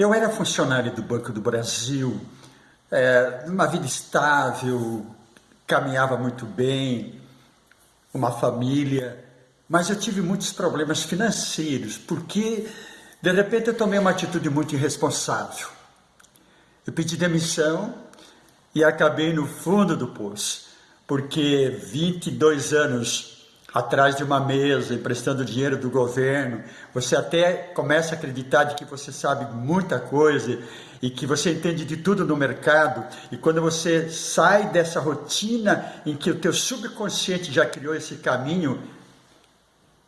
Eu era funcionário do Banco do Brasil, é, uma vida estável, caminhava muito bem, uma família, mas eu tive muitos problemas financeiros, porque de repente eu tomei uma atitude muito irresponsável. Eu pedi demissão e acabei no fundo do poço, porque 22 anos atrás de uma mesa, emprestando dinheiro do governo, você até começa a acreditar de que você sabe muita coisa e que você entende de tudo no mercado, e quando você sai dessa rotina em que o teu subconsciente já criou esse caminho,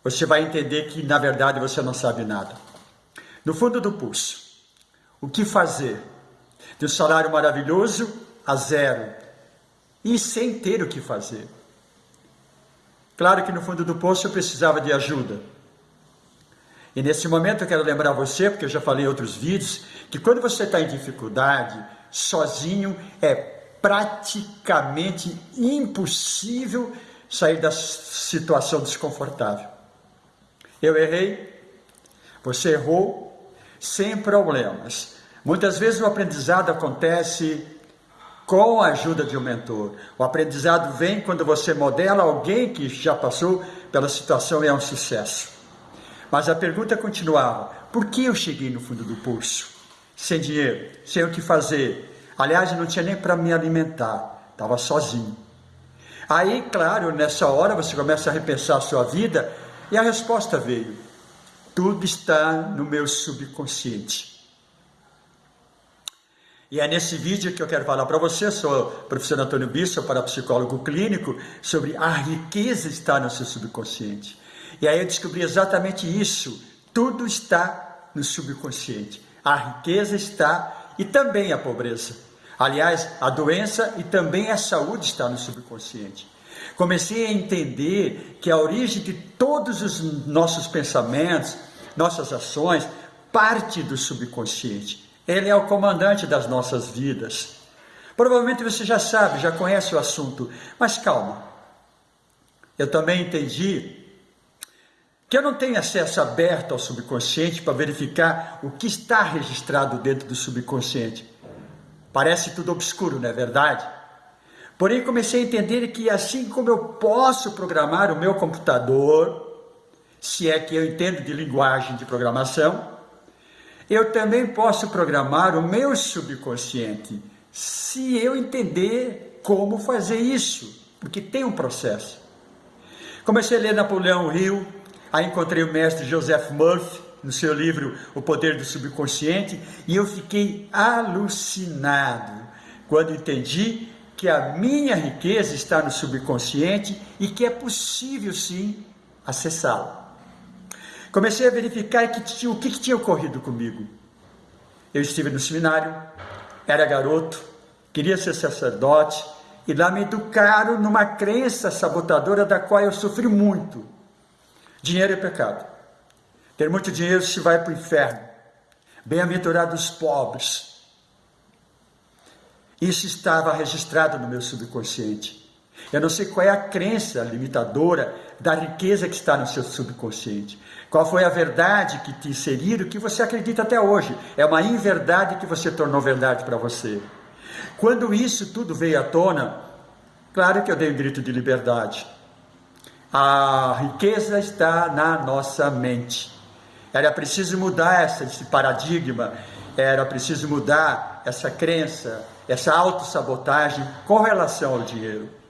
você vai entender que na verdade você não sabe nada. No fundo do pulso, o que fazer? De um salário maravilhoso a zero, e sem ter o que fazer. Claro que no fundo do poço eu precisava de ajuda. E nesse momento eu quero lembrar você, porque eu já falei em outros vídeos, que quando você está em dificuldade, sozinho, é praticamente impossível sair da situação desconfortável. Eu errei, você errou, sem problemas. Muitas vezes o aprendizado acontece com a ajuda de um mentor. O aprendizado vem quando você modela alguém que já passou pela situação e é um sucesso. Mas a pergunta continuava: por que eu cheguei no fundo do poço? Sem dinheiro, sem o que fazer. Aliás, não tinha nem para me alimentar, estava sozinho. Aí, claro, nessa hora você começa a repensar a sua vida e a resposta veio: tudo está no meu subconsciente. E é nesse vídeo que eu quero falar para você, sou o professor Antônio Bisso, parapsicólogo clínico, sobre a riqueza está no seu subconsciente. E aí eu descobri exatamente isso, tudo está no subconsciente. A riqueza está e também a pobreza. Aliás, a doença e também a saúde está no subconsciente. Comecei a entender que a origem de todos os nossos pensamentos, nossas ações, parte do subconsciente. Ele é o comandante das nossas vidas. Provavelmente você já sabe, já conhece o assunto, mas calma. Eu também entendi que eu não tenho acesso aberto ao subconsciente para verificar o que está registrado dentro do subconsciente. Parece tudo obscuro, não é verdade? Porém, comecei a entender que assim como eu posso programar o meu computador, se é que eu entendo de linguagem de programação, eu também posso programar o meu subconsciente, se eu entender como fazer isso, porque tem um processo. Comecei a ler Napoleão Hill, aí encontrei o mestre Joseph Murphy, no seu livro O Poder do Subconsciente, e eu fiquei alucinado quando entendi que a minha riqueza está no subconsciente e que é possível sim acessá-la. Comecei a verificar que, o que, que tinha ocorrido comigo. Eu estive no seminário, era garoto, queria ser sacerdote, e lá me educaram numa crença sabotadora da qual eu sofri muito. Dinheiro é pecado. Ter muito dinheiro se vai para o inferno. Bem-aventurados pobres. Isso estava registrado no meu subconsciente. Eu não sei qual é a crença limitadora da riqueza que está no seu subconsciente. Qual foi a verdade que te inseriram que você acredita até hoje? É uma inverdade que você tornou verdade para você. Quando isso tudo veio à tona, claro que eu dei um grito de liberdade. A riqueza está na nossa mente. Era preciso mudar esse paradigma, era preciso mudar essa crença, essa autossabotagem com relação ao dinheiro.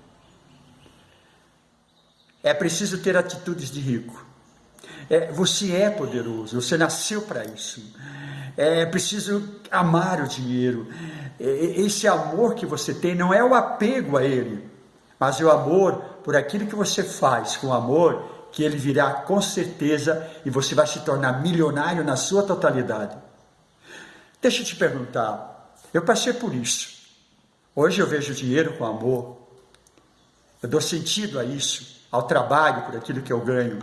É preciso ter atitudes de rico. É, você é poderoso, você nasceu para isso. É preciso amar o dinheiro. É, esse amor que você tem não é o apego a ele, mas é o amor por aquilo que você faz com amor, que ele virá com certeza e você vai se tornar milionário na sua totalidade. Deixa eu te perguntar, eu passei por isso. Hoje eu vejo dinheiro com amor. Eu dou sentido a isso ao trabalho por aquilo que eu ganho.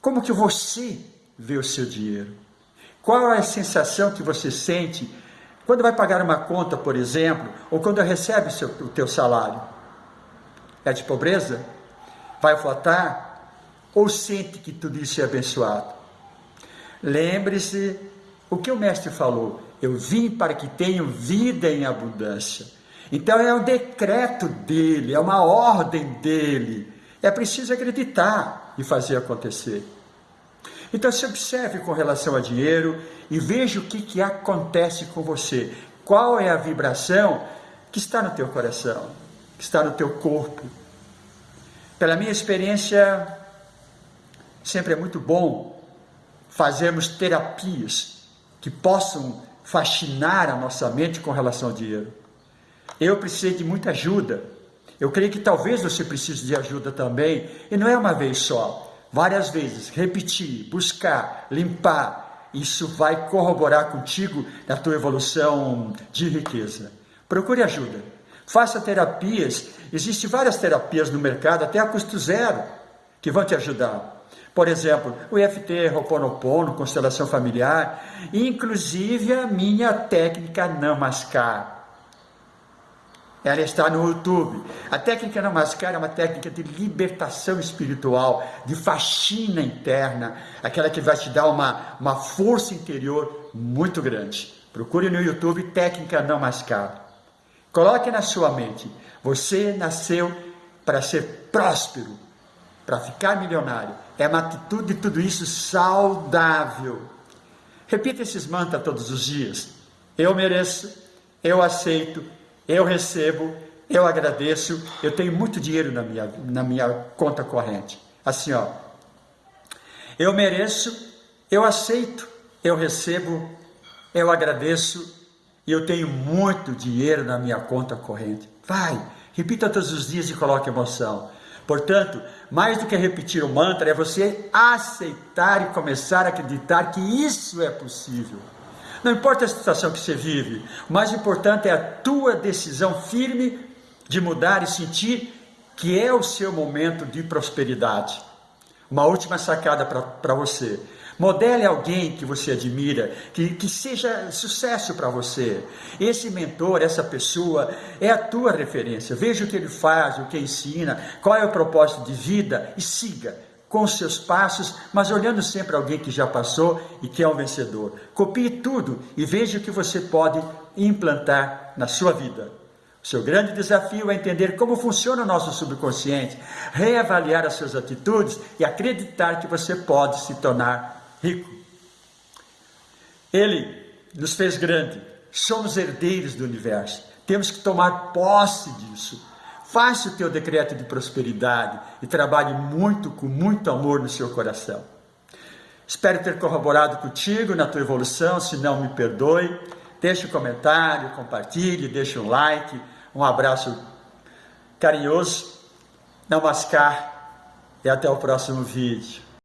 Como que você vê o seu dinheiro? Qual é a sensação que você sente quando vai pagar uma conta, por exemplo, ou quando recebe o, seu, o teu salário? É de pobreza? Vai faltar? Ou sente que tudo isso é abençoado? Lembre-se O que o mestre falou? Eu vim para que tenham vida em abundância. Então é um decreto dele, é uma ordem dele. É preciso acreditar e fazer acontecer. Então se observe com relação a dinheiro e veja o que, que acontece com você. Qual é a vibração que está no teu coração, que está no teu corpo. Pela minha experiência, sempre é muito bom fazermos terapias que possam fascinar a nossa mente com relação ao dinheiro. Eu precisei de muita ajuda. Eu creio que talvez você precise de ajuda também, e não é uma vez só, várias vezes, repetir, buscar, limpar. Isso vai corroborar contigo na tua evolução de riqueza. Procure ajuda. Faça terapias. Existem várias terapias no mercado, até a custo zero, que vão te ajudar. Por exemplo, o EFT, Ho'oponopono, constelação familiar, inclusive a minha técnica Namaskar. Ela está no YouTube. A técnica Namaskar é uma técnica de libertação espiritual, de faxina interna, aquela que vai te dar uma, uma força interior muito grande. Procure no YouTube técnica Namaskar. Coloque na sua mente: você nasceu para ser próspero, para ficar milionário. É uma atitude de tudo isso saudável. Repita esses mantras todos os dias. Eu mereço, eu aceito, eu recebo, eu agradeço, eu tenho muito dinheiro na minha, na minha conta corrente. Assim, ó. Eu mereço, eu aceito, eu recebo, eu agradeço, e eu tenho muito dinheiro na minha conta corrente. Vai, repita todos os dias e coloque emoção. Portanto, mais do que repetir o mantra, é você aceitar e começar a acreditar que isso é possível. Não importa a situação que você vive, o mais importante é a tua decisão firme de mudar e sentir que é o seu momento de prosperidade. Uma última sacada para você. Modele alguém que você admira, que, que seja sucesso para você. Esse mentor, essa pessoa, é a tua referência. Veja o que ele faz, o que ensina, qual é o propósito de vida e siga com seus passos, mas olhando sempre alguém que já passou e que é um vencedor. Copie tudo e veja o que você pode implantar na sua vida. O seu grande desafio é entender como funciona o nosso subconsciente, reavaliar as suas atitudes e acreditar que você pode se tornar rico. Ele nos fez grande, somos herdeiros do universo, temos que tomar posse disso. Faça o teu decreto de prosperidade e trabalhe muito, com muito amor no seu coração. Espero ter corroborado contigo na tua evolução, se não me perdoe. Deixe um comentário, compartilhe, deixe um like. Um abraço carinhoso. Namaskar e até o próximo vídeo.